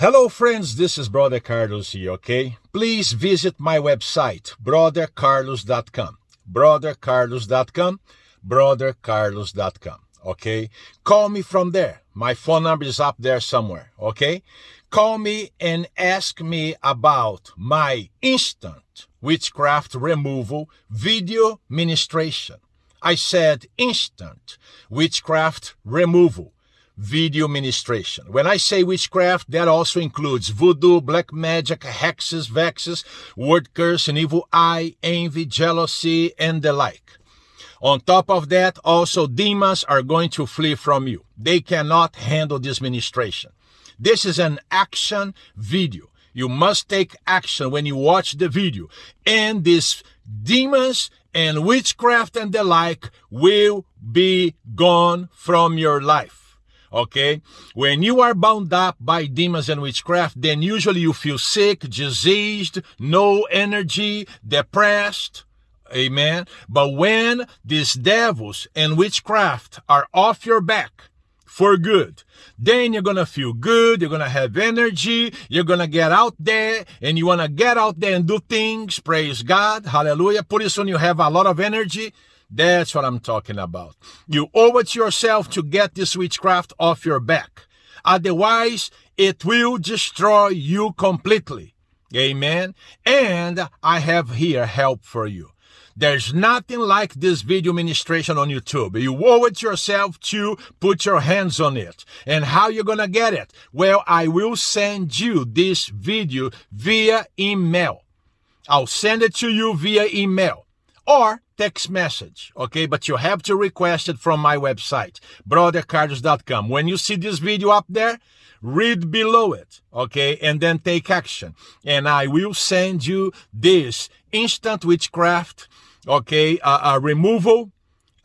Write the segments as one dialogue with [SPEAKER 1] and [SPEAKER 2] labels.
[SPEAKER 1] Hello friends, this is Brother Carlos here, okay? Please visit my website, brothercarlos.com. brothercarlos.com, brothercarlos.com, okay? Call me from there. My phone number is up there somewhere, okay? Call me and ask me about my instant witchcraft removal video ministration. I said instant witchcraft removal video ministration. When I say witchcraft, that also includes voodoo, black magic, hexes, vexes, word curse, and evil eye, envy, jealousy, and the like. On top of that, also demons are going to flee from you. They cannot handle this ministration. This is an action video. You must take action when you watch the video. And these demons and witchcraft and the like will be gone from your life okay? When you are bound up by demons and witchcraft, then usually you feel sick, diseased, no energy, depressed, amen? But when these devils and witchcraft are off your back, for good. Then you're gonna feel good, you're gonna have energy, you're gonna get out there, and you wanna get out there and do things, praise God, hallelujah. Pretty soon you have a lot of energy, that's what I'm talking about. You owe it to yourself to get this witchcraft off your back. Otherwise, it will destroy you completely. Amen. And I have here help for you. There's nothing like this video ministration on YouTube. You owe it yourself to put your hands on it. And how you're gonna get it? Well, I will send you this video via email. I'll send it to you via email or text message, okay? But you have to request it from my website, brothercarlos.com. When you see this video up there, read below it, okay? And then take action. And I will send you this instant witchcraft, okay, uh, uh, removal,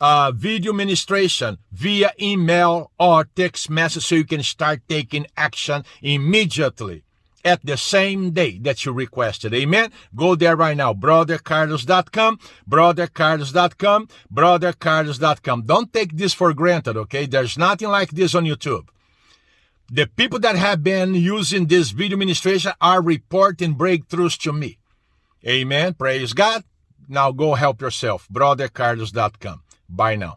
[SPEAKER 1] uh, video ministration via email or text message so you can start taking action immediately at the same day that you requested. Amen. Go there right now. BrotherCarlos.com, BrotherCarlos.com, BrotherCarlos.com. Don't take this for granted, okay? There's nothing like this on YouTube. The people that have been using this video ministration are reporting breakthroughs to me. Amen. Praise God. Now go help yourself. BrotherCarlos.com. Bye now.